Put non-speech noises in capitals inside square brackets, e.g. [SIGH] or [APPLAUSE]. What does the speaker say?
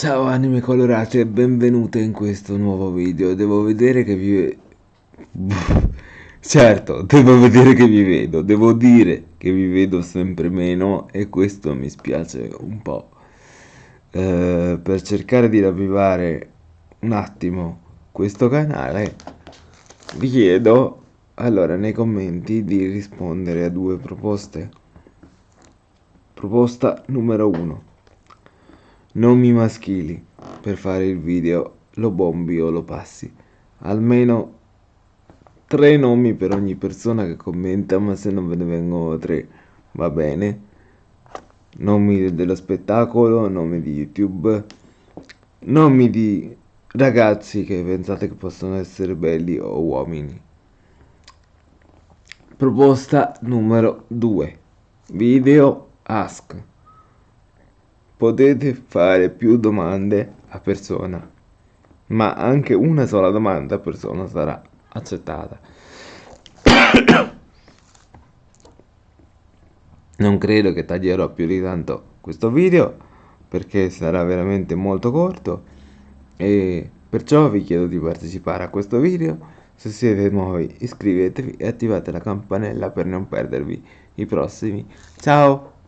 Ciao anime colorate e benvenute in questo nuovo video. Devo vedere che vi... [LAUGHS] certo, devo vedere che vi vedo. Devo dire che vi vedo sempre meno e questo mi spiace un po'. Eh, per cercare di ravvivare un attimo questo canale vi chiedo allora nei commenti di rispondere a due proposte. Proposta numero 1 nomi maschili. Per fare il video lo bombi o lo passi. Almeno tre nomi per ogni persona che commenta ma se non ve ne vengono tre va bene. Nomi dello spettacolo nomi di youtube nomi di ragazzi che pensate che possono essere belli o uomini. Proposta numero 2 video ask potete fare più domande a persona, ma anche una sola domanda a persona sarà accettata. [COUGHS] non credo che taglierò più di tanto questo video perché sarà veramente molto corto e perciò vi chiedo di partecipare a questo video. Se siete nuovi iscrivetevi e attivate la campanella per non perdervi i prossimi. Ciao